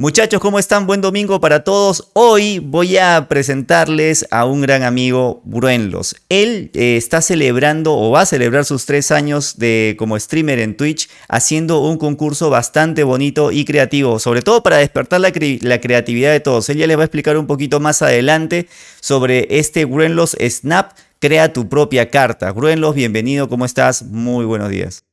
Muchachos, ¿cómo están? Buen domingo para todos. Hoy voy a presentarles a un gran amigo, Bruenlos. Él eh, está celebrando o va a celebrar sus tres años de, como streamer en Twitch, haciendo un concurso bastante bonito y creativo, sobre todo para despertar la, la creatividad de todos. Él ya les va a explicar un poquito más adelante sobre este Bruenlos Snap. Crea tu propia carta. Bruenlos, bienvenido, ¿cómo estás? Muy buenos días.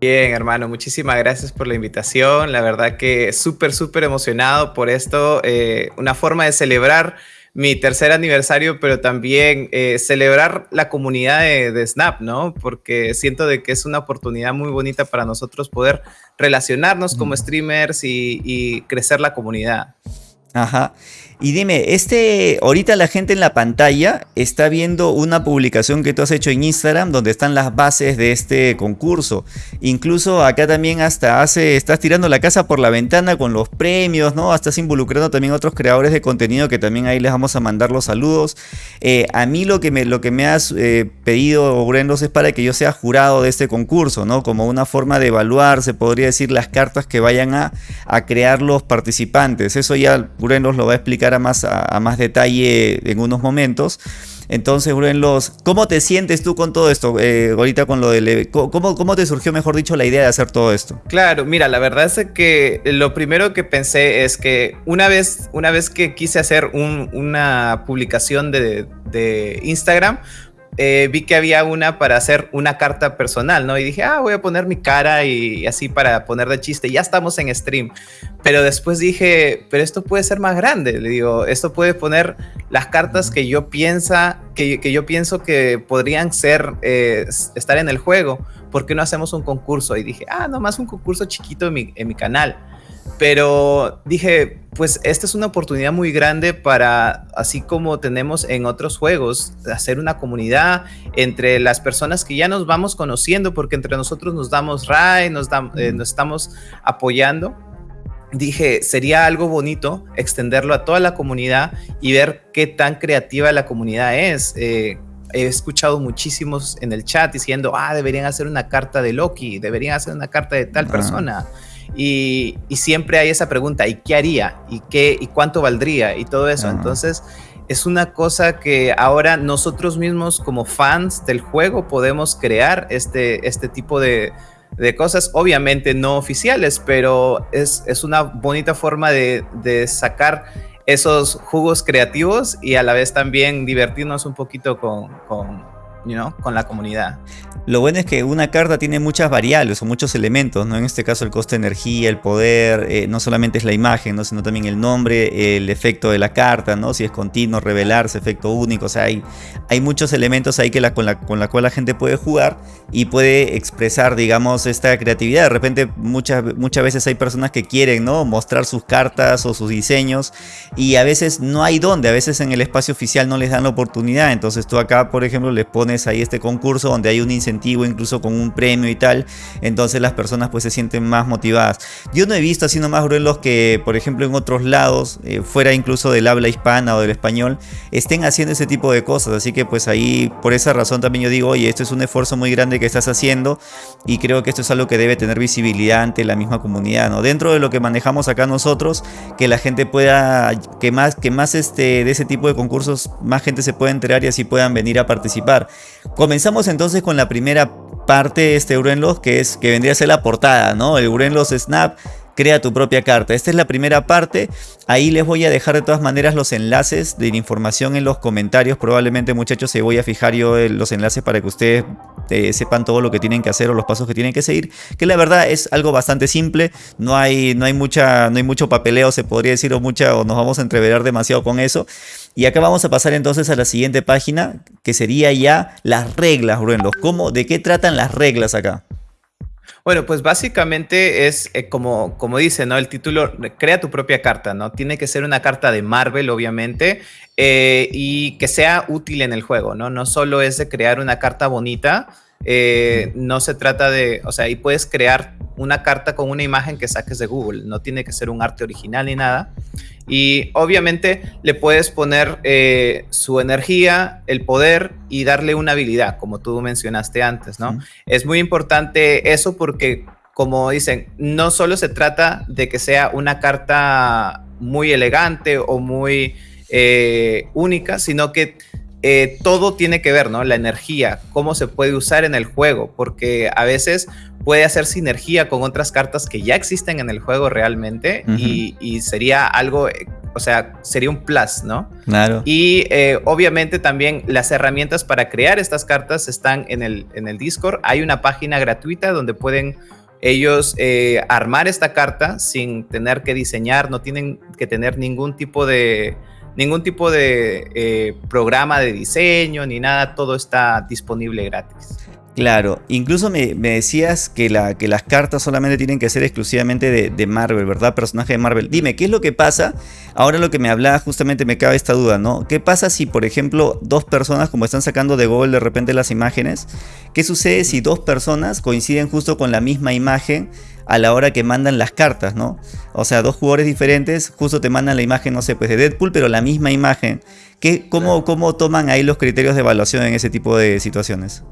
Bien, hermano, muchísimas gracias por la invitación. La verdad que súper, súper emocionado por esto. Eh, una forma de celebrar mi tercer aniversario, pero también eh, celebrar la comunidad de, Snap, ¿no? Porque siento de que es una oportunidad muy bonita para nosotros poder relacionarnos como streamers y, y crecer la comunidad. Ajá. Y dime, este, ahorita la gente en la pantalla está viendo una publicación que tú has hecho en Instagram donde están las bases de este concurso. Incluso acá también hasta hace, estás tirando la casa por la ventana con los premios, ¿no? Estás involucrando también a otros creadores de contenido que también ahí les vamos a mandar los saludos. Eh, a mí lo que me, lo que me has eh, pedido, Brendos, es para que yo sea jurado de este concurso, ¿no? Como una forma de evaluar, se podría decir, las cartas que vayan a, a crear los participantes. Eso ya Brendos lo va a explicar a más, a, más detalle en unos momentos. Entonces, los ¿cómo te sientes tú con todo esto? Eh, ahorita con lo del... ¿cómo, ¿Cómo te surgió, mejor dicho, la idea de hacer todo esto? Claro, mira, la verdad es que lo primero que pensé es que una vez, una vez que quise hacer una publicación de, de Instagram, eh, vi que había una para hacer una carta personal, ¿no? Y dije, ah, voy a poner mi cara y, así para poner de chiste. Ya estamos en stream. Pero después dije, pero esto puede ser más grande. Le digo, esto puede poner las cartas que yo piensa, que, que yo pienso que podrían ser, eh, estar en el juego. ¿Por qué no hacemos un concurso? Y dije, ah, nomás un concurso chiquito en mi, en mi canal. Pero dije, pues esta es una oportunidad muy grande para, así como tenemos en otros juegos, hacer una comunidad entre las personas que ya nos vamos conociendo, porque entre nosotros nos damos ray, nos, eh, nos estamos apoyando. Dije, sería algo bonito extenderlo a toda la comunidad y ver qué tan creativa la comunidad es. Eh, he escuchado muchísimos en el chat diciendo, ah, deberían hacer una carta de Loki, deberían hacer una carta de tal persona. Y, siempre hay esa pregunta, ¿y qué haría? ¿Y, qué, y cuánto valdría? Y todo eso. Entonces, es una cosa que ahora nosotros mismos como fans del juego podemos crear este, este tipo de, cosas, obviamente no oficiales, pero es, una bonita forma de, sacar esos jugos creativos y a la vez también divertirnos un poquito con, con la comunidad. Lo bueno es que una carta tiene muchas variables o muchos elementos, ¿no? En este caso el coste de energía, el poder, eh, no solamente es la imagen, ¿no? Sino también el nombre, el efecto de la carta, ¿no? Si es continuo, revelarse, efecto único, o sea, hay, hay muchos elementos ahí que la, con, la, con la cual la gente puede jugar y puede expresar, digamos, esta creatividad. De repente muchas, muchas veces hay personas que quieren, ¿no? Mostrar sus cartas o sus diseños y a veces no hay dónde, a veces en el espacio oficial no les dan la oportunidad, entonces tú acá, por ejemplo, les pones ahí este concurso donde hay un incentivo incluso con un premio y tal, entonces las personas pues se sienten más motivadas. Yo no he visto así nomás los que, por ejemplo, en otros lados, eh, fuera incluso del habla hispana o del español, estén haciendo ese tipo de cosas, así que pues ahí por esa razón también yo digo, oye, esto es un esfuerzo muy grande que estás haciendo y creo que esto es algo que debe tener visibilidad ante la misma comunidad, ¿no? Dentro de lo que manejamos acá nosotros, que la gente pueda, que más, que más este, de ese tipo de concursos, más gente se pueda enterar y así puedan venir a participar. Comenzamos entonces con la primera parte de este Urenlos, que es que vendría a ser la portada, ¿no? El Urenlos Snap crea tu propia carta. Esta es la primera parte. Ahí les voy a dejar de todas maneras los enlaces de la información en los comentarios. Probablemente muchachos se voy a fijar yo los enlaces para que ustedes eh, sepan todo lo que tienen que hacer o los pasos que tienen que seguir. Que la verdad es algo bastante simple. No hay, no hay, mucha, no hay mucho papeleo se podría decir o, mucha, o nos vamos a entreverar demasiado con eso. Y acá vamos a pasar entonces a la siguiente página, que sería ya las reglas, Bruenlos. ¿Cómo, ¿De qué tratan las reglas acá? Bueno, pues básicamente es eh, como, como dice, ¿no? El título, crea tu propia carta, ¿no? Tiene que ser una carta de Marvel, obviamente, eh, y que sea útil en el juego, ¿no? No solo es de crear una carta bonita, eh, no se trata de, o sea, ahí puedes crear una carta con una imagen que saques de Google, no tiene que ser un arte original ni nada. Y obviamente le puedes poner eh, su energía, el poder y darle una habilidad, como tú mencionaste antes, ¿no? Es muy importante eso porque como dicen, no solo se trata de que sea una carta muy elegante o muy eh, única, sino que eh, todo tiene que ver, ¿no? La energía, cómo se puede usar en el juego, porque a veces puede hacer sinergia con otras cartas que ya existen en el juego realmente y, sería algo, o sea, sería un plus, ¿no? Claro. Y eh, obviamente también las herramientas para crear estas cartas están en el, en el Discord. Hay una página gratuita donde pueden ellos eh, armar esta carta sin tener que diseñar, no tienen que tener ningún tipo de ningún tipo de eh, programa de diseño ni nada, todo está disponible gratis. Claro, incluso me, decías que, la, que, las cartas solamente tienen que ser exclusivamente de, Marvel, ¿verdad? Personaje de Marvel. Dime, ¿qué es lo que pasa? Ahora lo que me hablaba justamente me cabe esta duda, ¿no? ¿Qué pasa si, por ejemplo, dos personas, como están sacando de Google de repente las imágenes, ¿qué sucede si dos personas coinciden justo con la misma imagen a la hora que mandan las cartas, ¿no? O sea, dos jugadores diferentes justo te mandan la imagen, no sé, pues de Deadpool, pero la misma imagen. ¿Qué, cómo, ¿Cómo toman ahí los criterios de evaluación en ese tipo de situaciones?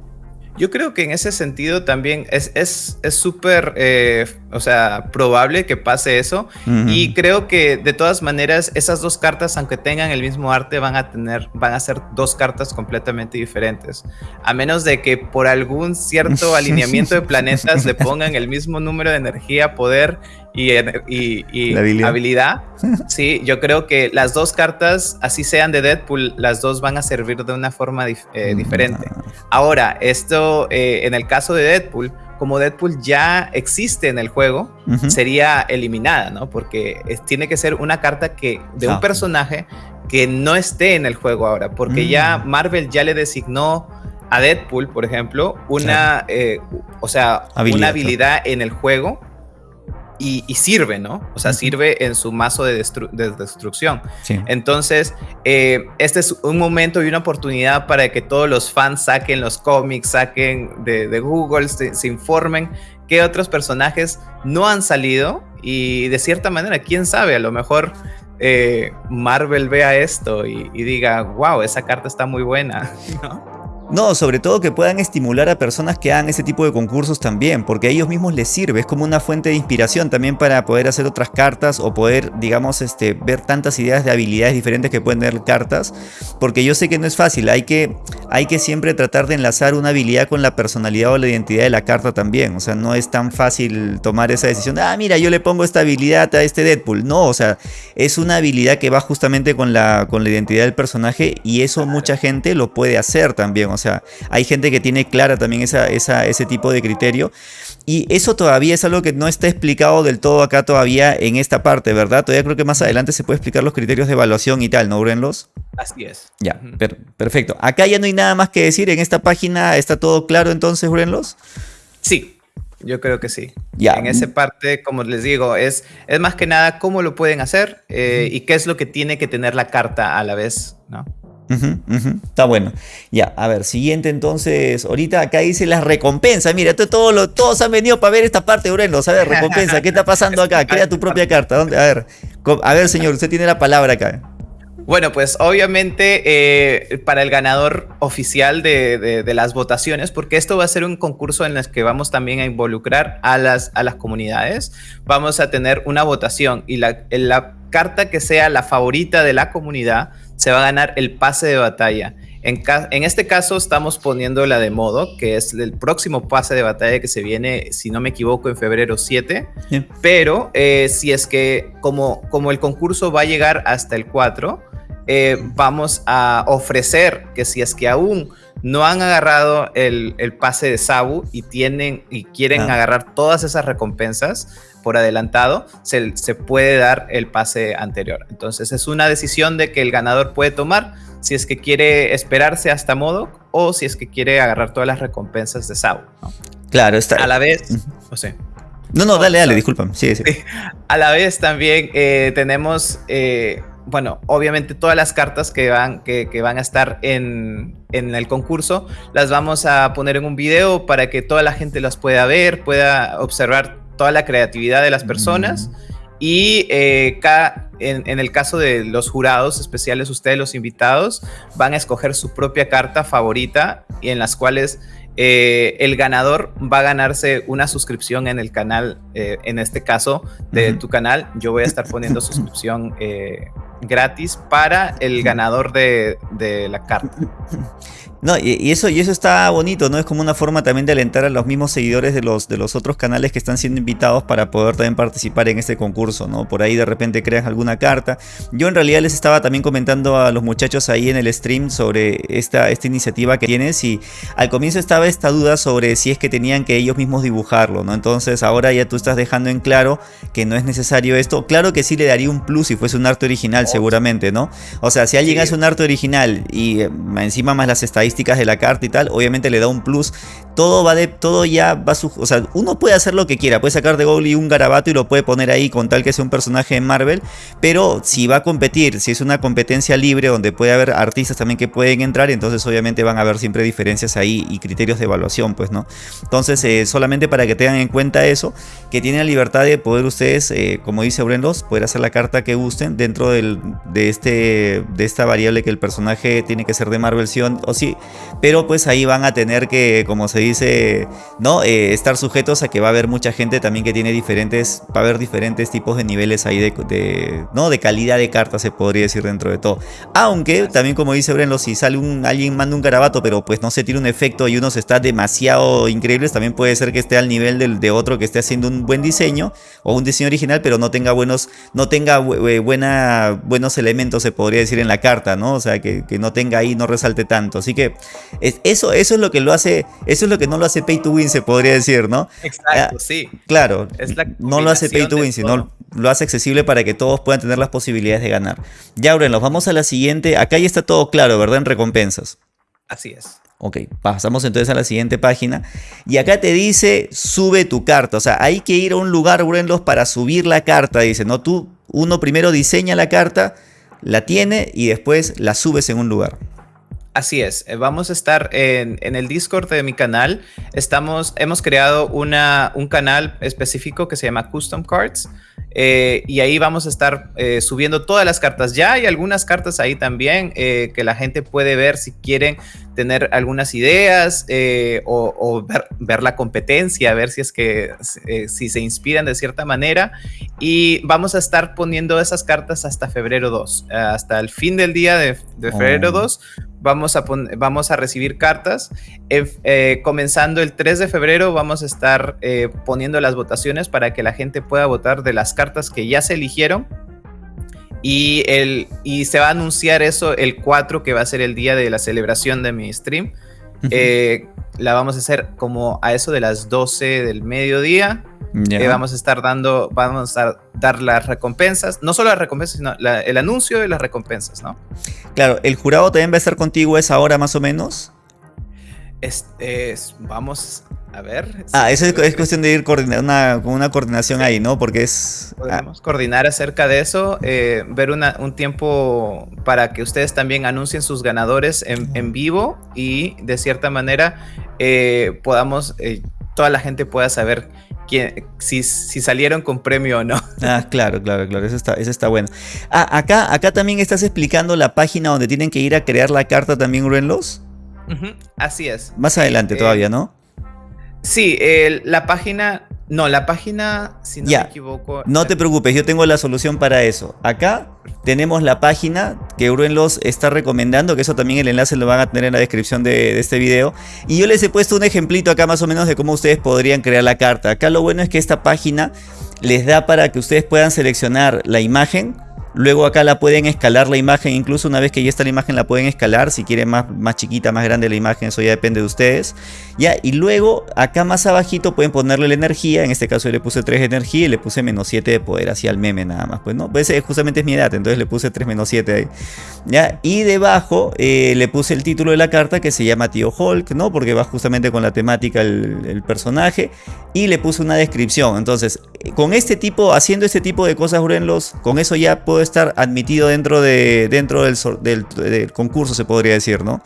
Yo creo que en ese sentido también es súper, es, eh, o sea, probable que pase eso. Y creo que de todas maneras, esas dos cartas, aunque tengan el mismo arte, van a tener, van a ser dos cartas completamente diferentes. A menos de que por algún cierto alineamiento de planetas le pongan el mismo número de energía, poder y, habilidad. Sí, yo creo que las dos cartas, así sean de Deadpool, las dos van a servir de una forma eh, mm, diferente. Ahora, esto eh, en el caso de Deadpool, como Deadpool ya existe en el juego, sería eliminada, ¿no? Porque tiene que ser una carta que de un personaje que no esté en el juego ahora, porque ya mm. Marvel ya le designó a Deadpool, por ejemplo, una, eh, o sea, una habilidad en el juego y, sirve, ¿no? O sea, sirve en su mazo de, destrucción. Entonces, eh, este es un momento y una oportunidad para que todos los fans saquen los cómics, saquen de, Google, se, informen qué otros personajes no han salido y de cierta manera, quién sabe, a lo mejor eh, Marvel vea esto y, y, diga, wow, esa carta está muy buena, ¿no? No, sobre todo que puedan estimular a personas que hagan ese tipo de concursos también, porque a ellos mismos les sirve, es como una fuente de inspiración también para poder hacer otras cartas o poder, digamos, este, ver tantas ideas de habilidades diferentes que pueden tener cartas, porque yo sé que no es fácil, hay que, hay que siempre tratar de enlazar una habilidad con la personalidad o la identidad de la carta también, o sea, no es tan fácil tomar esa decisión, ah, mira, yo le pongo esta habilidad a este Deadpool, no, o sea, es una habilidad que va justamente con la, con la identidad del personaje y eso mucha gente lo puede hacer también, o sea, hay gente que tiene clara también esa, ese tipo de criterio. Y eso todavía es algo que no está explicado del todo acá todavía en esta parte, ¿verdad? Todavía creo que más adelante se puede explicar los criterios de evaluación y tal, ¿no, Urenlos? Así es. Ya, perfecto. Acá ya no hay nada más que decir. En esta página está todo claro entonces, Urenlos. Sí, yo creo que sí. Ya. En esa parte, como les digo, es, es más que nada cómo lo pueden hacer eh, y qué es lo que tiene que tener la carta a la vez, ¿no? Está bueno. Ya, a ver, siguiente entonces. Ahorita acá dice las recompensas. Mira, todo lo, todos han venido para ver esta parte, Ureno. A ver, recompensa. ¿Qué está pasando acá? Crea tu propia carta. ¿Dónde? A ver, a ver, señor, usted tiene la palabra acá. Bueno, pues obviamente eh, para el ganador oficial de, las votaciones, porque esto va a ser un concurso en el que vamos también a involucrar a las, a las comunidades, vamos a tener una votación y la, la carta que sea la favorita de la comunidad se va a ganar el pase de batalla. En, en, este caso estamos poniendo la de modo, que es el próximo pase de batalla que se viene, si no me equivoco, en febrero 7. Pero eh, si es que como, como el concurso va a llegar hasta el 4, eh, vamos a ofrecer que si es que aún no han agarrado el, pase de Sabu y tienen y quieren ah. agarrar todas esas recompensas, por adelantado, se, puede dar el pase anterior. Entonces es una decisión de que el ganador puede tomar si es que quiere esperarse hasta modo o si es que quiere agarrar todas las recompensas de Sao. Claro, está. A la vez, no, no, dale, dale, discúlpame. Sí, sí. A la vez también eh, tenemos, eh, bueno, obviamente todas las cartas que van, que, que van a estar en, en, el concurso, las vamos a poner en un video para que toda la gente las pueda ver, pueda observar toda la creatividad de las personas. Y eh, en, el caso de los jurados especiales, ustedes los invitados van a escoger su propia carta favorita y en las cuales eh, el ganador va a ganarse una suscripción en el canal, eh, en este caso de tu canal. Yo voy a estar poniendo suscripción eh, gratis para el ganador de, de la carta. No, y, eso, y eso está bonito, ¿no? Es como una forma también de alentar a los mismos seguidores de los, de los otros canales que están siendo invitados para poder también participar en este concurso, ¿no? Por ahí de repente creas alguna carta. Yo en realidad les estaba también comentando a los muchachos ahí en el stream sobre esta, esta iniciativa que tienes y al comienzo estaba esta duda sobre si es que tenían que ellos mismos dibujarlo, ¿no? Entonces ahora ya tú estás dejando en claro que no es necesario esto. Claro que sí le daría un plus si fuese un arte original seguramente, ¿no? O sea, si alguien hace un arte original y eh, encima más las estadísticas de la carta y tal, obviamente le da un plus. Todo va de, todo ya va su, o sea, uno puede hacer lo que quiera, puede sacar de Google un garabato y lo puede poner ahí con tal que sea un personaje de Marvel, pero si va a competir, si es una competencia libre donde puede haber artistas también que pueden entrar, entonces obviamente van a haber siempre diferencias ahí y criterios de evaluación, pues, ¿no? Entonces, eh, solamente para que tengan en cuenta eso, que tienen la libertad de poder ustedes, eh, como dice Brendos, poder hacer la carta que gusten dentro del, de, este, de esta variable que el personaje tiene que ser de Marvel o sí, pero pues ahí van a tener que, como se dice, ¿no? Eh, estar sujetos a que va a haber mucha gente también que tiene diferentes, va a haber diferentes tipos de niveles ahí de, ¿no? De calidad de cartas se podría decir dentro de todo. Aunque también como dice Brenlo, si sale un, alguien manda un garabato, pero pues no se tiene un efecto y unos está demasiado increíbles, también puede ser que esté al nivel del, de otro que esté haciendo un buen diseño o un diseño original, pero no tenga buenos, no tenga buena, buenos elementos, se podría decir en la carta, ¿no? O sea, que, que no tenga ahí, no resalte tanto. Así que eso, eso es lo que lo hace, eso es lo que no lo hace pay to win, se podría decir, ¿no? Exacto, ah, sí. Claro, no lo hace pay to win, sino lo hace accesible para que todos puedan tener las posibilidades de ganar. Ya, nos vamos a la siguiente. Acá ya está todo claro, ¿verdad? En recompensas. Así es. Ok, pasamos entonces a la siguiente página. Y acá te dice, sube tu carta. O sea, hay que ir a un lugar, Brenlos, para subir la carta. Dice, ¿no? Tú, uno primero diseña la carta, la tiene y después la subes en un lugar. Así es, eh, vamos a estar en, el Discord de mi canal. Estamos, hemos creado una, un canal específico que se llama Custom Cards. Eh, y ahí vamos a estar eh, subiendo todas las cartas. Ya hay algunas cartas ahí también que la gente puede ver si quieren tener algunas ideas o, ver, la competencia, ver si es que si se inspiran de cierta manera. Y vamos a estar poniendo esas cartas hasta febrero 2, hasta el fin del día de, febrero 2 vamos a, vamos a recibir cartas. Eh, comenzando el 3 de febrero vamos a estar eh, poniendo las votaciones para que la gente pueda votar de las cartas que ya se eligieron. Y, el, y se va a anunciar eso el 4, que va a ser el día de la celebración de mi stream. Eh, la vamos a hacer como a eso de las 12 del mediodía. Eh, vamos a estar dando, vamos a dar las recompensas, no solo las recompensas, sino el anuncio de las recompensas, ¿no? Claro, el jurado también va a estar contigo esa hora más o menos. Vamos a ver. Ah, eso es, cuestión de ir coordinar una, con una coordinación ahí, ¿no? Porque es. Podemos coordinar acerca de eso, eh, ver un tiempo para que ustedes también anuncien sus ganadores en, vivo y de cierta manera eh, podamos, toda la gente pueda saber si, si, salieron con premio o no. Ah, claro, claro, claro, eso está, eso está bueno. Ah, acá, acá también estás explicando la página donde tienen que ir a crear la carta también, Ruenlos. Así es. Más adelante eh, todavía, ¿no? Sí, la página no, la página, si no me equivoco. No te preocupes, yo tengo la solución para eso. Acá tenemos la página que Bruenlos está recomendando, que eso también el enlace lo van a tener en la descripción de, este video. Y yo les he puesto un ejemplito acá más o menos de cómo ustedes podrían crear la carta. Acá lo bueno es que esta página les da para que ustedes puedan seleccionar la imagen Luego acá la pueden escalar la imagen, incluso una vez que ya está la imagen la pueden escalar, si quieren más, más chiquita, más grande la imagen, eso ya depende de ustedes. Ya, y luego acá más abajito pueden ponerle la energía, en este caso yo le puse 3 de energía y le puse menos 7 de poder, así al meme nada más, pues no, pues justamente es mi edad, entonces le puse 3 menos 7 ahí. Ya, y debajo eh, le puse el título de la carta que se llama Tío Hulk, ¿no? Porque va justamente con la temática el, personaje, y le puse una descripción, entonces con este tipo, haciendo este tipo de cosas, Urenlos, con eso ya puedo estar admitido dentro, de, dentro del, del, concurso, se podría decir, ¿no?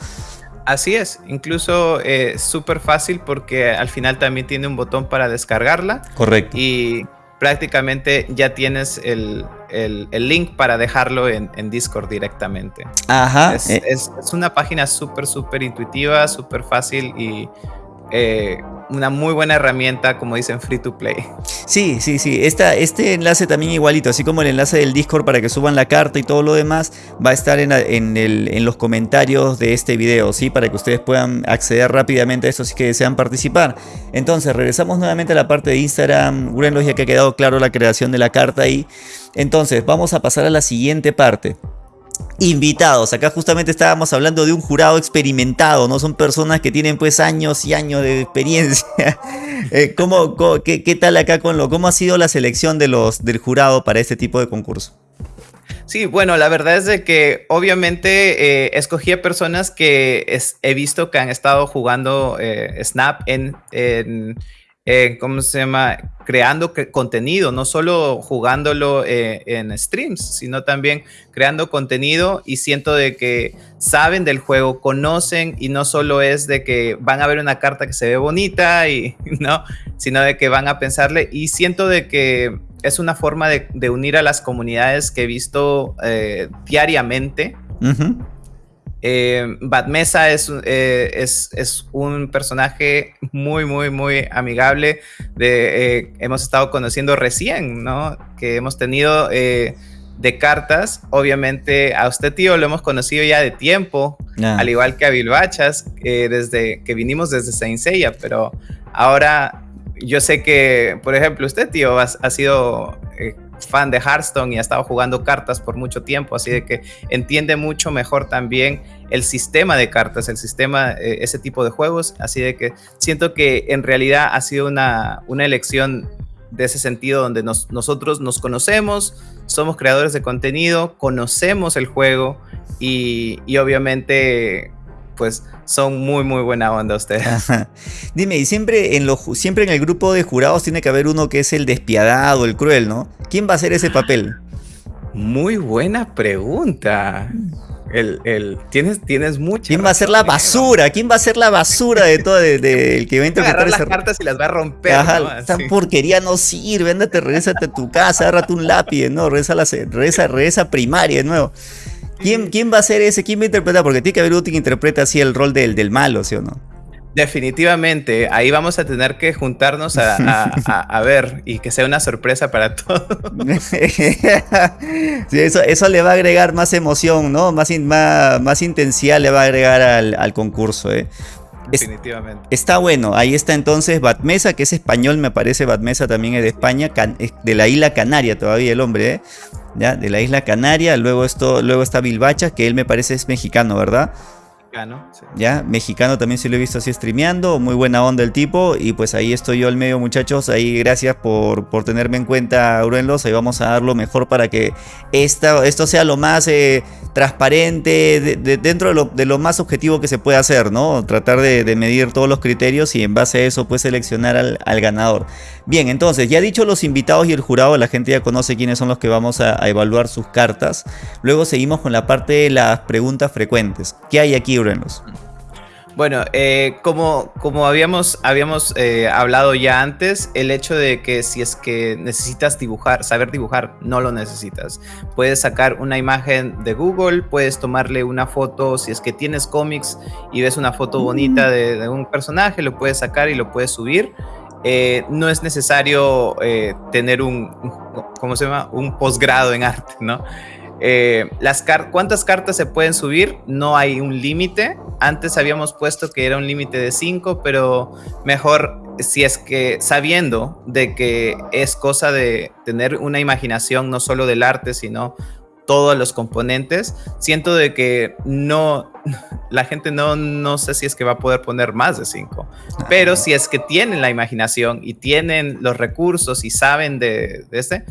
Así es, incluso es eh, súper fácil porque al final también tiene un botón para descargarla. Correcto. Y prácticamente ya tienes el, link para dejarlo en, Discord directamente. Ajá. Es, eh. es una página súper, súper intuitiva, súper fácil y eh, una muy buena herramienta, como dicen, free to play. Sí, sí, sí. Esta, este enlace también igualito, así como el enlace del Discord para que suban la carta y todo lo demás, va a estar en, en, los comentarios de este video, ¿sí? Para que ustedes puedan acceder rápidamente a esto si que desean participar. Entonces, regresamos nuevamente a la parte de Instagram. Grenlos ya que ha quedado claro la creación de la carta ahí. Entonces, vamos a pasar a la siguiente parte invitados. Acá justamente estábamos hablando de un jurado experimentado, ¿no? Son personas que tienen pues años y años de experiencia. Eh, ¿cómo, qué, tal acá con lo? ¿Cómo ha sido la selección de los, del jurado para este tipo de concurso? Sí, bueno, la verdad es de que obviamente eh, escogí a personas que he visto que han estado jugando eh, Snap en eh, ¿cómo se llama? Creando contenido, no solo jugándolo eh, en streams, sino también creando contenido y siento de que saben del juego, conocen y no solo es de que van a ver una carta que se ve bonita y no, sino de que van a pensarle y siento de que es una forma de, unir a las comunidades que he visto eh, diariamente. Eh, Batmesa es, eh, es, es, un personaje muy, muy, muy amigable. De, eh, hemos estado conociendo recién, ¿no? Que hemos tenido de cartas. Obviamente a usted, tío, lo hemos conocido ya de tiempo, ah. al igual que a Bilbachas, desde que vinimos desde Saint Seiya, pero ahora yo sé que, por ejemplo, usted, tío, ha, ha sido fan de Hearthstone y ha estado jugando cartas por mucho tiempo, así de que entiende mucho mejor también el sistema de cartas, el sistema, eh, ese tipo de juegos, así de que siento que en realidad ha sido una, una elección de ese sentido donde nosotros nos conocemos, somos creadores de contenido, conocemos el juego y, y obviamente pues son muy, muy buena onda ustedes. Dime, y siempre en, lo, siempre en el grupo de jurados tiene que haber uno que es el despiadado, el cruel, ¿no? ¿Quién va a hacer ese papel? Muy buena pregunta. El, el, tienes, tienes mucha. ¿Quién va a ser la basura? ¿Quién va a ser la basura de todo el de, que va a interpretar las cartas y las va a romper? esta porquería no sirve, ándate, regresate a tu casa, agárrate un lápiz, ¿no? Regresa, la, regresa, regresa primaria de nuevo. ¿Quién, ¿Quién va a ser ese? ¿Quién va a interpretar? Porque tiene que haber que interpreta así el rol del, del malo, ¿sí o no? Definitivamente, ahí vamos a tener que juntarnos a, ver y que sea una sorpresa para todos. sí, eso, eso le va a agregar más emoción, ¿no? Más, más, más intensidad le va a agregar al, al concurso, ¿eh? Definitivamente. está bueno, ahí está entonces Batmesa, que es español, me parece, Batmesa también es de España, de la isla Canaria todavía el hombre, ¿eh? ¿Ya? De la isla Canaria, luego, esto, luego está Bilbacha, que él me parece es mexicano, ¿verdad? Mexicano, Ya, mexicano también se lo he visto así streameando, muy buena onda el tipo, y pues ahí estoy yo al medio muchachos, ahí gracias por, por tenerme en cuenta, Urenlos, ahí vamos a dar lo mejor para que esta, esto sea lo más eh, transparente, dentro de lo, más objetivo que se puede hacer, ¿no? Tratar de, medir todos los criterios y en base a eso pues seleccionar al, ganador. Bien, entonces, ya dicho los invitados y el jurado, la gente ya conoce quiénes son los que vamos a, evaluar sus cartas, luego seguimos con la parte de las preguntas frecuentes. ¿Qué hay aquí? Bueno, eh, como, como habíamos, habíamos eh, hablado ya antes, el hecho de que si es que necesitas dibujar, saber dibujar, no lo necesitas. Puedes sacar una imagen de Google, puedes tomarle una foto, si es que tienes cómics y ves una foto bonita mm. de, un personaje, lo puedes sacar y lo puedes subir. Eh, no es necesario tener un, ¿cómo se llama? Un posgrado en arte, ¿no? Eh, las ¿Cuántas cartas se pueden subir? No hay un límite. Antes habíamos puesto que era un límite de 5, pero mejor si es que sabiendo de que es cosa de tener una imaginación no solo del arte, sino todos los componentes, siento de que no, la gente no, no sé si es que va a poder poner más de 5, pero si es que tienen la imaginación y tienen los recursos y saben de, de este,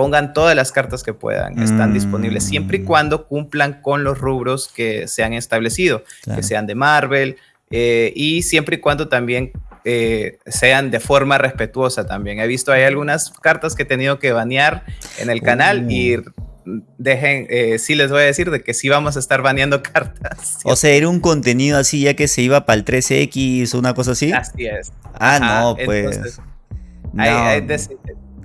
pongan todas las cartas que puedan, están disponibles siempre y mm. cuando cumplan con los rubros que se han establecido, que sean de Marvel eh, y siempre y cuando también eh, sean de forma respetuosa también. He visto hay algunas cartas que he tenido que banear en el canal y uh. dejen, eh, sí les voy a decir de que sí vamos a estar baneando cartas. O sea, era un contenido así ya que se iba para el 13X o una cosa así. Así es. Ah, no, pues. hay,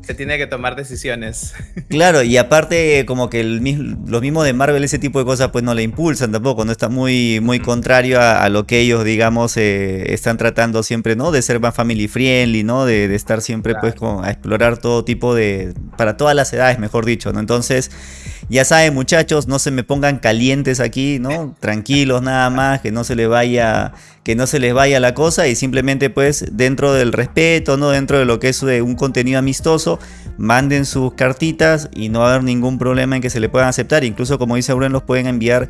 se tiene que tomar decisiones. Claro, y aparte como que el, los mismos de Marvel ese tipo de cosas pues no le impulsan tampoco, no está muy, muy contrario a, lo que ellos digamos eh, están tratando siempre, ¿no? De ser más family friendly, ¿no? De, estar siempre pues con, a explorar todo tipo de, para todas las edades mejor dicho, ¿no? Entonces, ya saben muchachos, no se me pongan calientes aquí, ¿no? Tranquilos nada más, que no se les vaya que no se les vaya la cosa y simplemente pues dentro del respeto, ¿no? Dentro de lo que es eh, un contenido amistoso, manden sus cartitas y no va a haber ningún problema en que se le puedan aceptar. Incluso como dice Auren, los pueden enviar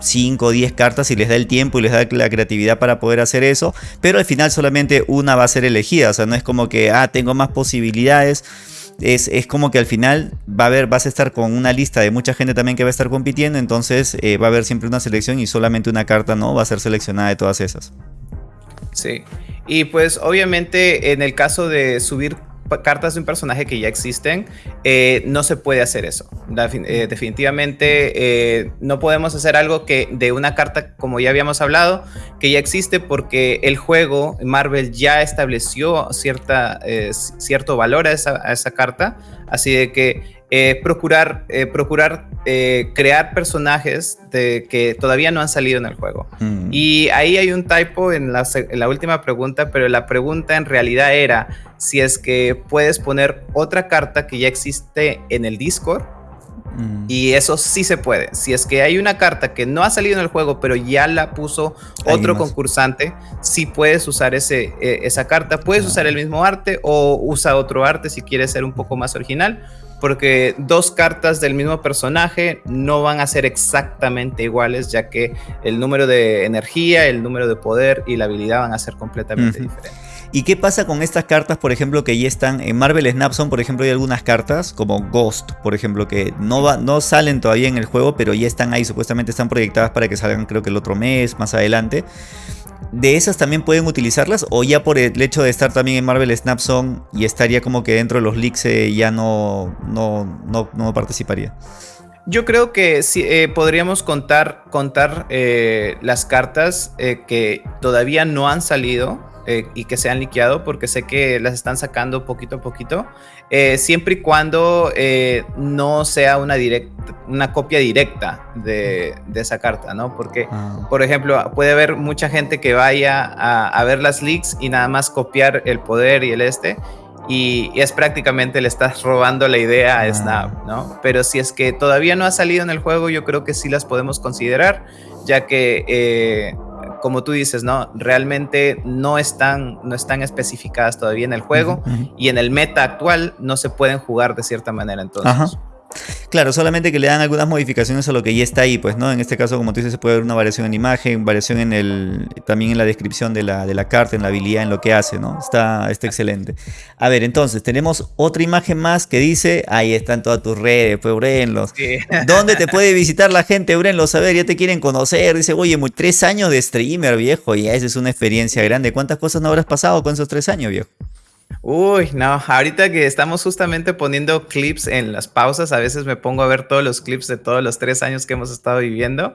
5 o 10 cartas si les da el tiempo y les da la creatividad para poder hacer eso. Pero al final solamente una va a ser elegida. O sea, no es como que, ah, tengo más posibilidades. Es, es, como que al final va a haber, vas a estar con una lista de mucha gente también que va a estar compitiendo, entonces eh, va a haber siempre una selección y solamente una carta no va a ser seleccionada de todas esas. Sí, y pues obviamente en el caso de subir cartas de un personaje que ya existen, eh, no se puede hacer eso. Eh, definitivamente eh, no podemos hacer algo que de una carta, como ya habíamos hablado, que ya existe porque el juego, Marvel ya estableció cierta, cierto valor a esa, a esa carta, así de que eh, procurar, eh, procurar eh, crear personajes de, que todavía no han salido en el juego. Mm. Y ahí hay un typo en la, última pregunta, pero la pregunta en realidad era si es que puedes poner otra carta que ya existe en el Discord. Mm. Y eso sí se puede. Si es que hay una carta que no ha salido en el juego, pero ya la puso otro concursante, sí puedes usar ese, esa carta. Puedes usar el mismo arte o usa otro arte si quieres ser un poco más original porque dos cartas del mismo personaje no van a ser exactamente iguales, ya que el número de energía, el número de poder y la habilidad van a ser completamente diferentes. ¿Y qué pasa con estas cartas, por ejemplo, que ya están en Marvel Snapson? Por ejemplo, hay algunas cartas como Ghost, por ejemplo, que no, va, no salen todavía en el juego, pero ya están ahí, supuestamente están proyectadas para que salgan creo que el otro mes, más adelante de esas también pueden utilizarlas o ya por el hecho de estar también en Marvel Snap y estaría como que dentro de los leaks eh, ya no, no, no, participaría. Yo creo que sí, eh, podríamos contar, contar eh, las cartas que todavía no han salido eh, y que se han liqueado, porque sé que las están sacando poquito a poquito, eh, siempre y cuando eh, no sea una, una copia directa de, esa carta, ¿no? Porque, ah. por ejemplo, puede haber mucha gente que vaya a, ver las leaks y nada más copiar el poder y el este, y, es prácticamente le estás robando la idea a ah. Snap, ¿no? Pero si es que todavía no ha salido en el juego, yo creo que sí las podemos considerar, ya que como tú dices, ¿no? Realmente no están, no están especificadas todavía en el juego y en el meta actual no se pueden jugar de cierta manera entonces. Claro, solamente que le dan algunas modificaciones a lo que ya está ahí, pues, ¿no? En este caso, como tú dices, se puede ver una variación en imagen, variación en el, también en la descripción de la, de la carta, en la habilidad, en lo que hace, ¿no? Está, está excelente. A ver, entonces, tenemos otra imagen más que dice, ahí están todas tus redes, pues, Eurenlos. ¿Dónde te puede visitar la gente, Eurenlos? A ver, ya te quieren conocer. Dice, oye, tres años de streamer, viejo, y esa es una experiencia grande. ¿Cuántas cosas no habrás pasado con esos tres años, viejo? Uy, no, ahorita que estamos justamente poniendo clips en las pausas, a veces me pongo a ver todos los clips de todos los tres años que hemos estado viviendo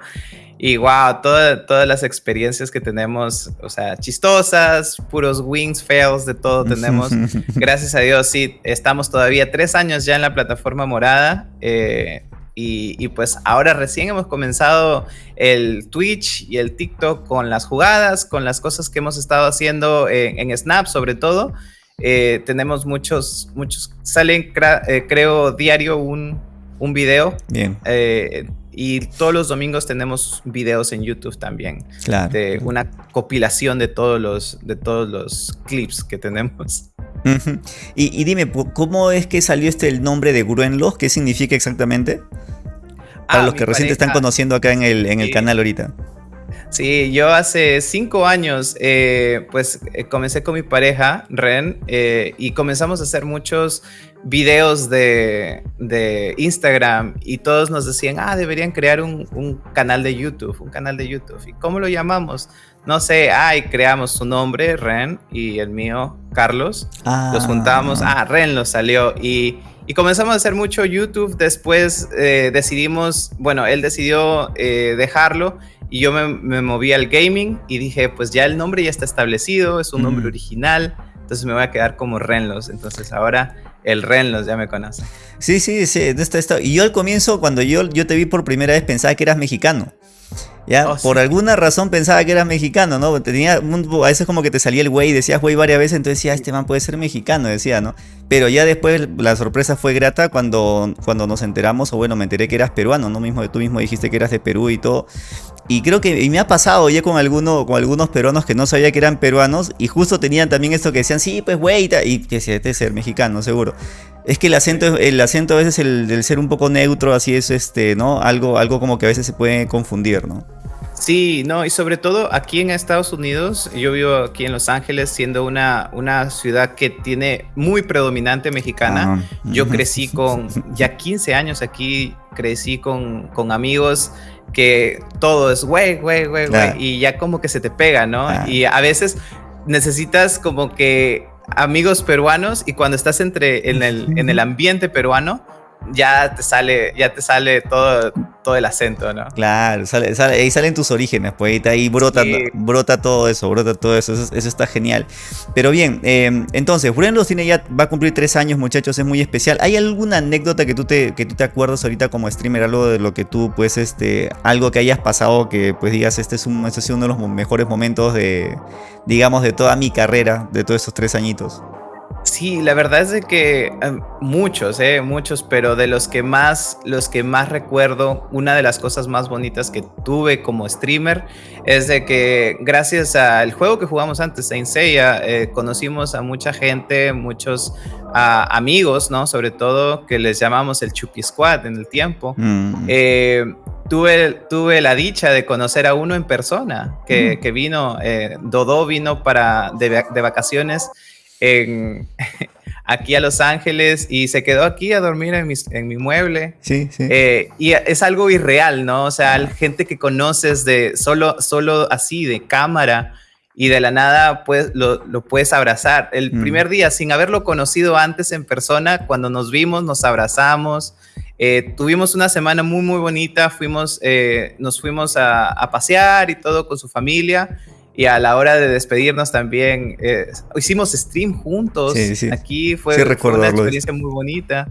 y wow, todas las experiencias que tenemos, o sea, chistosas, puros wings, fails, de todo tenemos. Gracias a Dios, sí, estamos todavía tres años ya en la plataforma morada. Eh, y, pues ahora recién hemos comenzado el Twitch y el TikTok con las jugadas, con las cosas que hemos estado haciendo en Snap sobre todo. Eh, tenemos muchos, muchos, salen eh, creo diario un, un video. Bien. Eh, y todos los domingos tenemos videos en YouTube también. Claro. De una compilación de todos los, de todos los clips que tenemos. y, dime, ¿cómo es que salió este el nombre de Gruenlos? ¿Qué significa exactamente? Para ah, los que recién te están conociendo acá en el, en el canal ahorita. Sí, yo hace cinco años, eh, pues eh, comencé con mi pareja, Ren, eh, y comenzamos a hacer muchos videos de, Instagram y todos nos decían, ah, deberían crear un, canal de YouTube, un canal de YouTube. ¿Y cómo lo llamamos? No sé, ay, creamos su nombre, Ren, y el mío, Carlos. Los juntamos, ah, ah Ren lo salió y... Y comenzamos a hacer mucho YouTube, después decidimos, bueno, él decidió dejarlo y yo me, moví al gaming y dije, pues ya el nombre ya está establecido, es un nombre original, entonces me voy a quedar como Renlos. Entonces ahora el Renlos, ya me conoce. Sí, sí, sí. Esto, esto. Y yo al comienzo, cuando yo, yo te vi por primera vez, pensaba que eras mexicano. ¿Ya? Oh, por alguna razón pensaba que eras mexicano, ¿no? Tenía a veces como que te salía el güey y decías güey varias veces, entonces decía, este man puede ser mexicano, decía, ¿no? Pero ya después la sorpresa fue grata cuando, cuando nos enteramos, o bueno, me enteré que eras peruano, ¿no? Mismo, tú mismo dijiste que eras de Perú y todo. Y creo que y me ha pasado ya con, alguno, con algunos peruanos que no sabía que eran peruanos y justo tenían también esto que decían, sí, pues güey, y que este es ser mexicano, seguro. Es que el acento, el acento a veces el del ser un poco neutro, así es, este, ¿no? Algo, algo como que a veces se puede confundir, ¿no? Sí, no, y sobre todo aquí en Estados Unidos, yo vivo aquí en Los Ángeles, siendo una, una ciudad que tiene muy predominante mexicana. Ah, yo crecí con, ya 15 años aquí, crecí con, con amigos que todo es güey, güey, güey, güey, y ya como que se te pega, ¿no? Y a veces necesitas como que amigos peruanos y cuando estás entre en el, en el ambiente peruano, ya te sale, ya te sale todo, todo el acento, ¿no? Claro, sale, sale, ahí salen tus orígenes, pues ahí brota, brota todo eso, brota todo eso, eso, está genial. Pero bien, em, entonces, Los tiene ya, va a cumplir tres años, muchachos, es muy especial. ¿Hay alguna anécdota que tú te, que tú te acuerdas ahorita como streamer, algo de lo que tú, pues, este, algo que hayas pasado que, pues, digas, este es, un, este es uno de los mejores momentos de, digamos, de toda mi carrera, de todos estos tres añitos? Sí, la verdad es de que em, muchos, eh, muchos, pero de los que más, los que más recuerdo, una de las cosas más bonitas que tuve como streamer es de que gracias al juego que jugamos antes, Saint Seiya, eh, conocimos a mucha gente, muchos amigos, ¿no? Sobre todo que les llamamos el Chucky Squad en el tiempo. Mm. Eh, tuve, tuve la dicha de conocer a uno en persona que, mm. que vino, Dodo vino para de, de vacaciones aquí a Los Ángeles y se quedó aquí a dormir en, en mi mueble. Sí, sí. Eh, y es algo irreal, ¿no? O sea, gente que conoces de solo, solo así, de cámara, y de la nada pues, lo, puedes abrazar. El mm. primer día, sin haberlo conocido antes en persona, cuando nos vimos, nos abrazamos. Eh, tuvimos una semana muy, muy bonita. Fuimos, eh, nos fuimos a, a, pasear y todo con su familia. Y a la hora de despedirnos también, eh, hicimos stream juntos. Aquí fue, una experiencia muy bonita.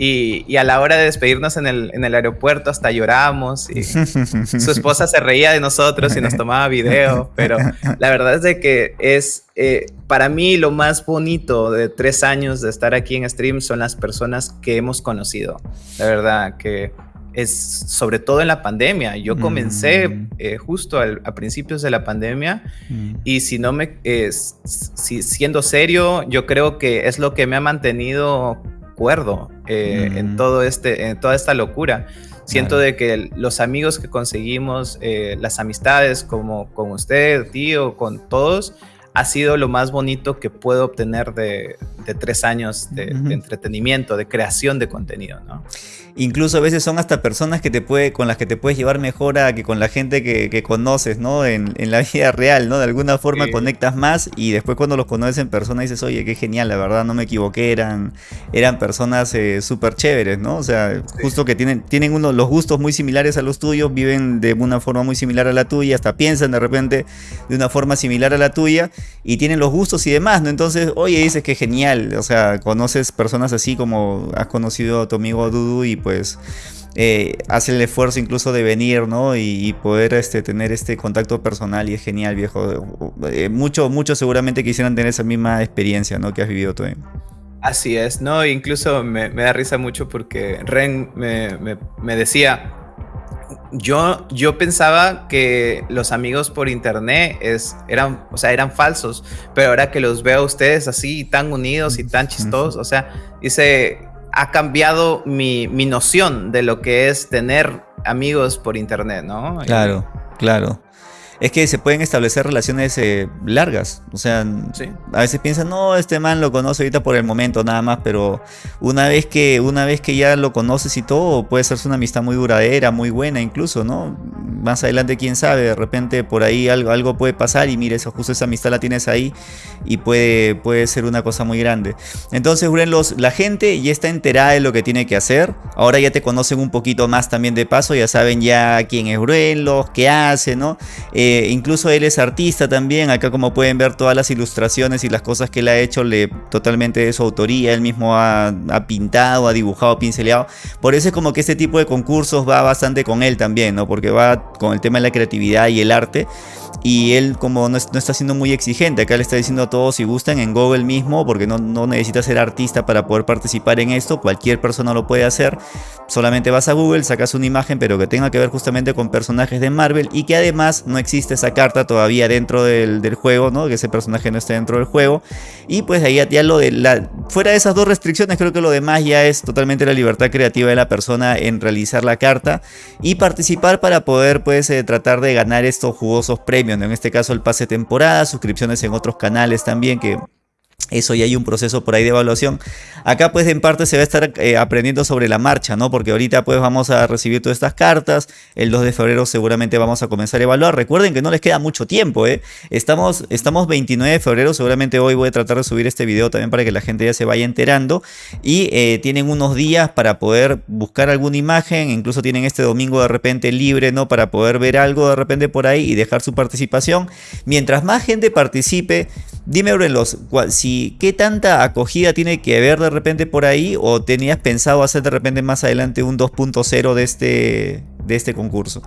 Y, y, a la hora de despedirnos en el, en el aeropuerto hasta lloramos. Y su esposa se reía de nosotros y nos tomaba video. Pero la verdad es de que es eh, para mí lo más bonito de tres años de estar aquí en stream son las personas que hemos conocido. La verdad que es sobre todo en la pandemia. Yo comencé mm. eh, justo a principios de la pandemia mm. y si no me, si, siendo serio, yo creo que es lo que me ha mantenido cuerdo eh, en, mm. todo este, en toda esta locura. Siento de que los amigos que conseguimos, eh, las amistades como con usted, tío, con todos, ha sido lo más bonito que puedo obtener de, tres años de, de, entretenimiento, de creación de contenido, ¿no? Incluso a veces son hasta personas que te puede, con las que te puedes llevar mejor a que con la gente que, conoces, ¿no? En, la vida real, ¿no? De alguna forma conectas más y después cuando los conoces en persona dices, oye, qué genial, la verdad, no me equivoqué, eran, eran personas eh, súper chéveres, ¿no? O sea, justo que tienen, tienen uno, los gustos muy similares a los tuyos, viven de una forma muy similar a la tuya, hasta piensan de repente de una forma similar a la tuya y tienen los gustos y demás, ¿no? Entonces, oye, dices que genial, o sea, conoces personas así como has conocido a tu amigo Dudu y pues eh, hace el esfuerzo incluso de venir, ¿no? Y, poder este, tener este contacto personal y es genial, viejo. Eh, muchos mucho seguramente quisieran tener esa misma experiencia, ¿no? Que has vivido tú. Así es, ¿no? Incluso me, da risa mucho porque Ren me, decía, yo, yo pensaba que los amigos por internet es, eran, o sea, eran falsos, pero ahora que los veo a ustedes así tan unidos y tan chistosos, o sea, dice, ha cambiado mi, noción de lo que es tener amigos por internet, ¿no? Claro, claro. Es que se pueden establecer relaciones eh, largas. O sea, a veces piensan, no, este man lo conoce ahorita por el momento nada más, pero una vez que, una vez que ya lo conoces y todo, puede ser una amistad muy duradera, muy buena incluso, ¿no? más adelante quién sabe, de repente por ahí algo, algo puede pasar y mire, eso, justo esa amistad la tienes ahí y puede, puede ser una cosa muy grande. Entonces, los, la gente ya está enterada de lo que tiene que hacer, ahora ya te conocen un poquito más también de paso, ya saben ya quién es Bruenlos, qué hace, ¿no? Eh, incluso él es artista también, acá como pueden ver todas las ilustraciones y las cosas que él ha hecho le, totalmente de su autoría, él mismo ha, ha pintado, ha dibujado, pinceleado, por eso es como que este tipo de concursos va bastante con él también, ¿no? Porque va con el tema de la creatividad y el arte y él como no, está siendo muy exigente, acá le está diciendo a todos si gustan en Google mismo, porque no, no necesitas ser artista para poder participar en esto, cualquier persona lo puede hacer, solamente vas a Google, sacas una imagen pero que tenga que ver justamente con personajes de Marvel y que además no existe esa carta todavía dentro del, juego, ¿no? que ese personaje no esté dentro del juego. Y pues ahí ya lo de la, fuera de esas dos restricciones creo que lo demás ya es totalmente la libertad creativa de la persona en realizar la carta y participar para poder pues eh, tratar de ganar estos jugosos premios en este caso el pase temporada, suscripciones en otros canales también que eso ya hay un proceso por ahí de evaluación. Acá pues en parte se va a estar eh, aprendiendo sobre la marcha, ¿no? Porque ahorita pues vamos a recibir todas estas cartas. El 2 de febrero seguramente vamos a comenzar a evaluar. Recuerden que no les queda mucho tiempo, ¿eh? Estamos, estamos 29 de febrero. Seguramente hoy voy a tratar de subir este video también para que la gente ya se vaya enterando. Y eh, tienen unos días para poder buscar alguna imagen. Incluso tienen este domingo de repente libre, ¿no? Para poder ver algo de repente por ahí y dejar su participación. Mientras más gente participe, dime, Aurelos, si qué tanta acogida tiene que haber de repente por ahí o tenías pensado hacer de repente más adelante un 2.0 de este, de este concurso.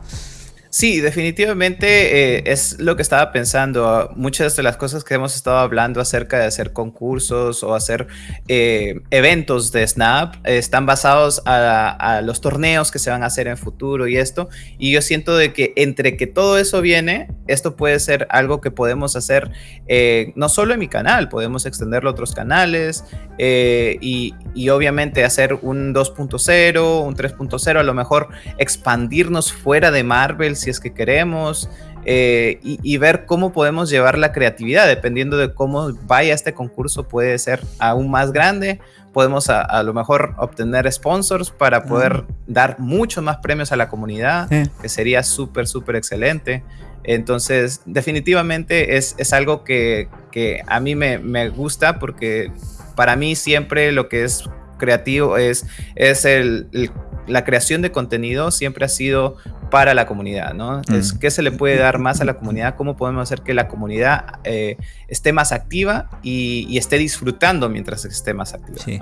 Sí, definitivamente eh, es lo que estaba pensando. Muchas de las cosas que hemos estado hablando acerca de hacer concursos o hacer eh, eventos de Snap están basados a, los torneos que se van a hacer en futuro y esto. Y yo siento de que entre que todo eso viene, esto puede ser algo que podemos hacer eh, no solo en mi canal, podemos extenderlo a otros canales y obviamente hacer un 2.0, un 3.0, a lo mejor expandirnos fuera de Marvel si es que queremos, eh, y, ver cómo podemos llevar la creatividad, dependiendo de cómo vaya este concurso, puede ser aún más grande, podemos a, lo mejor obtener sponsors para poder dar muchos más premios a la comunidad, que sería súper, súper excelente. Entonces, definitivamente es, es algo que, que, a mí me, me gusta porque para mí siempre lo que es creativo es, es el, la creación de contenido siempre ha sido para la comunidad, ¿no? Es mm. qué se le puede dar más a la comunidad, cómo podemos hacer que la comunidad eh, esté más activa y, esté disfrutando mientras esté más activa. Sí.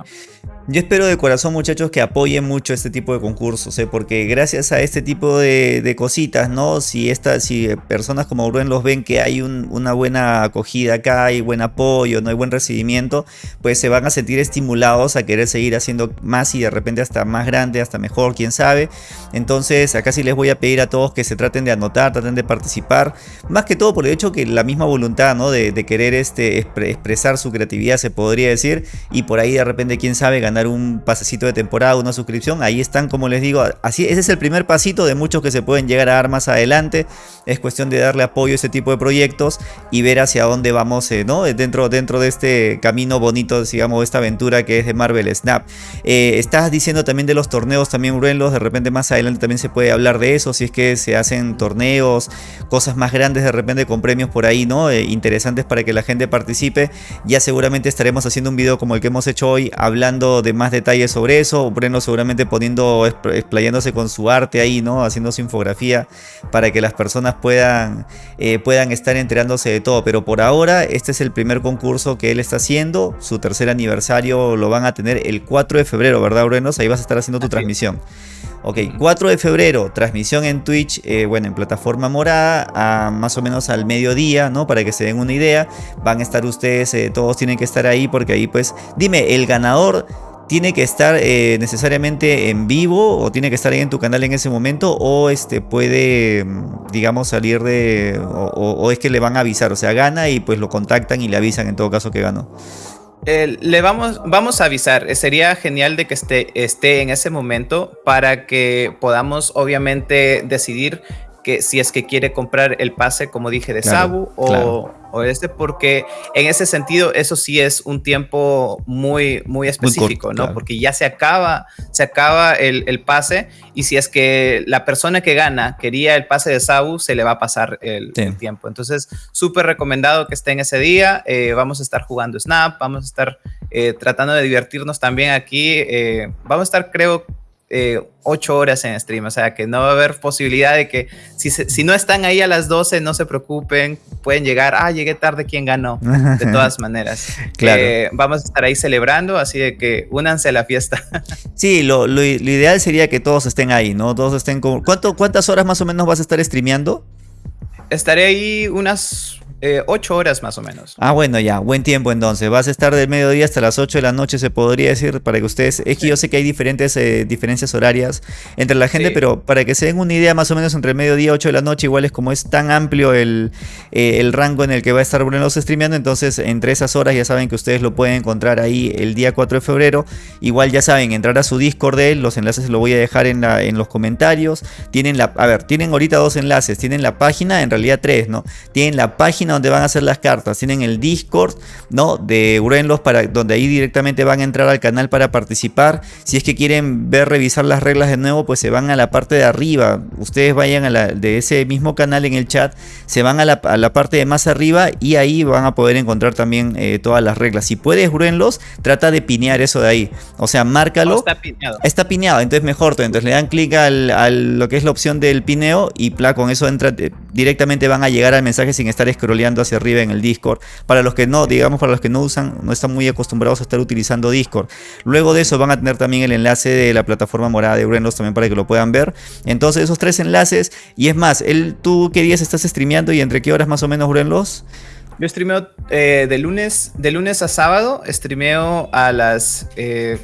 Yo espero de corazón muchachos que apoyen mucho este tipo de concursos, ¿eh? porque gracias a este tipo de, cositas, ¿no? Si, esta, si personas como Rubén los ven que hay una buena acogida acá, hay buen apoyo, no hay buen recibimiento, pues se van a sentir estimulados a querer seguir haciendo más y de repente hasta más grande, hasta mejor, quién sabe. Entonces acá sí les voy a pedir a todos que se traten de anotar, traten de participar. Más que todo por el hecho que la misma voluntad ¿no? de, querer este, expresar su creatividad se podría decir. Y por ahí de repente, quién sabe, ganar un pasecito de temporada, una suscripción. Ahí están, como les digo, así ese es el primer pasito de muchos que se pueden llegar a dar más adelante. Es cuestión de darle apoyo a ese tipo de proyectos y ver hacia dónde vamos eh, ¿no? dentro, dentro de este camino bonito, digamos, esta aventura que es de Marvel Snap. Eh, estás diciendo también de los torneos también, Bruenlos, de repente más adelante también se puede hablar de eso, si es que se hacen torneos, cosas más grandes de repente con premios por ahí, ¿no? Eh, interesantes para que la gente participe. Ya seguramente estaremos haciendo un video como el que hemos hecho hoy, hablando de más detalles sobre eso. Breno seguramente poniendo, explayándose con su arte ahí, ¿no? Haciendo su infografía para que las personas puedan, eh, puedan estar enterándose de todo. Pero por ahora, este es el primer concurso que él está haciendo. Su tercer aniversario lo van a tener el 4 de febrero, ¿verdad, Brenos? Ahí vas a estar haciendo tu transmisión. Ok, 4 de febrero, transmisión en Twitch, eh, bueno, en plataforma morada, a más o menos al mediodía, ¿no? Para que se den una idea. Van a estar ustedes, eh, todos tienen que estar ahí, porque ahí pues, dime, el ganador tiene que estar eh, necesariamente en vivo o tiene que estar ahí en tu canal en ese momento o este puede mm, digamos salir de o, es que le van a avisar o sea gana y pues lo contactan y le avisan en todo caso que ganó le vamos, vamos a avisar. Sería genial de que esté, esté en ese momento para que podamos obviamente decidir que si es que quiere comprar el pase, como dije, de Sabu o, o, este, porque en ese sentido eso sí es un tiempo muy, muy específico, ¿no? Porque ya se acaba, se acaba el, el, pase y si es que la persona que gana quería el pase de Sabu, se le va a pasar el, tiempo. Entonces, súper recomendado que estén ese día. Eh, vamos a estar jugando Snap, vamos a estar eh, tratando de divertirnos también aquí. Eh, vamos a estar, creo, eh, 8 horas en stream, o sea que no va a haber posibilidad de que si, si no están ahí a las 12, no se preocupen, pueden llegar, ah, llegué tarde, ¿quién ganó? De todas maneras. claro. Eh, vamos a estar ahí celebrando, así de que únanse a la fiesta. sí, lo, lo, ideal sería que todos estén ahí, ¿no? Todos estén con... ¿Cuánto, ¿Cuántas horas más o menos vas a estar streameando? Estaré ahí unas eh, ocho horas más o menos. Ah, bueno, ya, buen tiempo entonces. Vas a estar del mediodía hasta las 8 de la noche, se podría decir, para que ustedes... Es que yo sé que hay diferentes eh, diferencias horarias entre la gente, pero para que se den una idea más o menos entre el mediodía y 8 de la noche, igual es como es tan amplio el, eh, el rango en el que va a estar Bruno streameando, entonces entre esas horas ya saben que ustedes lo pueden encontrar ahí el día 4 de febrero. Igual ya saben, entrar a su Discord de él, los enlaces los voy a dejar en, la, en los comentarios. Tienen la... A ver, tienen ahorita dos enlaces, tienen la página, en realidad tres, ¿no? Tienen la página donde van a hacer las cartas. Tienen el Discord, ¿no? De Urenlos, para, donde ahí directamente van a entrar al canal para participar. Si es que quieren ver, revisar las reglas de nuevo, pues se van a la parte de arriba. Ustedes vayan a la, de ese mismo canal en el chat, se van a la, parte de más arriba y ahí van a poder encontrar también eh, todas las reglas. Si puedes, Urenlos, trata de pinear eso de ahí. O sea, márcalo. está pineado. Está pineado, entonces mejor. Entonces le dan clic al, lo que es la opción del pineo y pla, con eso entra, eh, directamente van a llegar al mensaje sin estar hacia arriba en el Discord. Para los que no, digamos, para los que no usan, no están muy acostumbrados a estar utilizando Discord. Luego de eso van a tener también el enlace de la plataforma morada de Urenlos también para que lo puedan ver. Entonces esos tres enlaces, y es más, él, ¿tú qué días estás streameando y entre qué horas más o menos Urenlos? Yo streameo eh, de, lunes, de lunes a sábado, streameo a las eh,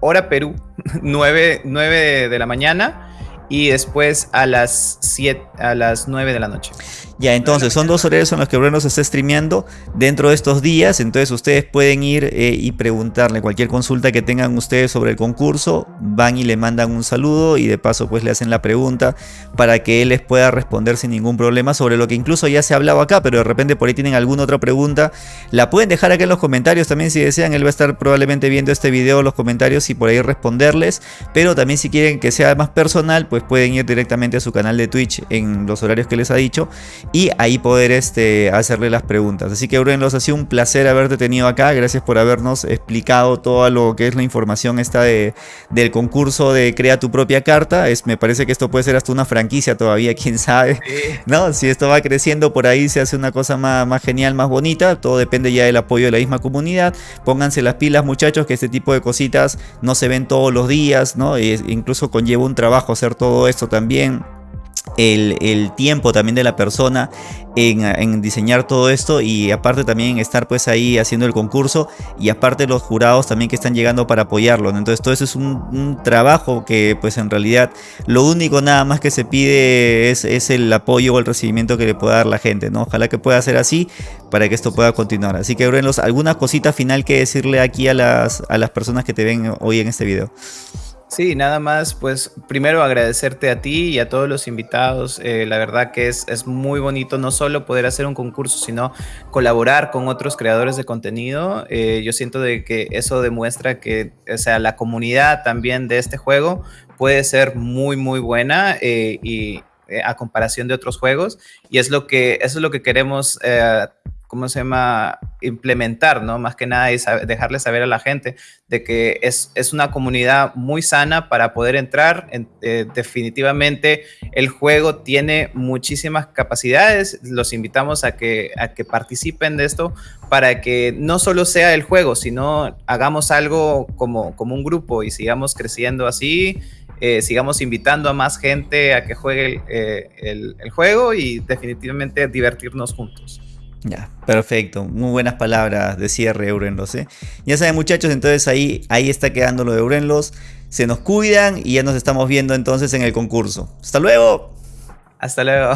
hora Perú, 9, 9 de la mañana y después a las 7 a las 9 de la noche. Ya, entonces son dos horarios en los que Bruno se está streameando dentro de estos días. Entonces ustedes pueden ir eh, y preguntarle cualquier consulta que tengan ustedes sobre el concurso. Van y le mandan un saludo y de paso pues le hacen la pregunta para que él les pueda responder sin ningún problema sobre lo que incluso ya se ha hablado acá. Pero de repente por ahí tienen alguna otra pregunta. La pueden dejar acá en los comentarios también si desean. Él va a estar probablemente viendo este video los comentarios y por ahí responderles. Pero también si quieren que sea más personal pues pueden ir directamente a su canal de Twitch en los horarios que les ha dicho y ahí poder este, hacerle las preguntas. Así que Bruno, ha sido un placer haberte tenido acá. Gracias por habernos explicado todo lo que es la información esta de, del concurso de Crea tu propia carta. Es, me parece que esto puede ser hasta una franquicia todavía, quién sabe. ¿No? Si esto va creciendo por ahí se hace una cosa más, más genial, más bonita. Todo depende ya del apoyo de la misma comunidad. Pónganse las pilas muchachos que este tipo de cositas no se ven todos los días, ¿no? E incluso conlleva un trabajo hacer todo esto también el, tiempo también de la persona en, diseñar todo esto y aparte también estar pues ahí haciendo el concurso y aparte los jurados también que están llegando para apoyarlo. Entonces todo eso es un, trabajo que pues en realidad lo único nada más que se pide es, es, el apoyo o el recibimiento que le pueda dar la gente. ¿no? Ojalá que pueda ser así para que esto pueda continuar. Así que Brunos, ¿alguna cosita final que decirle aquí a las, a las personas que te ven hoy en este video? Sí, nada más, pues primero agradecerte a ti y a todos los invitados. Eh, la verdad que es, es, muy bonito no solo poder hacer un concurso, sino colaborar con otros creadores de contenido. Eh, yo siento de que eso demuestra que, o sea, la comunidad también de este juego puede ser muy, muy buena eh, y a comparación de otros juegos. Y es lo que, eso es lo que queremos ¿cómo se llama? Implementar, ¿no? Más que nada y dejarle saber a la gente de que es, es una comunidad muy sana para poder entrar. Eh, definitivamente el juego tiene muchísimas capacidades. Los invitamos a que, a que participen de esto para que no solo sea el juego, sino hagamos algo como, como un grupo y sigamos creciendo así. Eh, sigamos invitando a más gente a que juegue eh, el, el juego y definitivamente divertirnos juntos. Ya, perfecto. Muy buenas palabras de cierre, Eurenlos. ¿eh? Ya saben, muchachos, entonces ahí, ahí está quedando lo de Eurenlos. Se nos cuidan y ya nos estamos viendo entonces en el concurso. ¡Hasta luego! Hasta luego.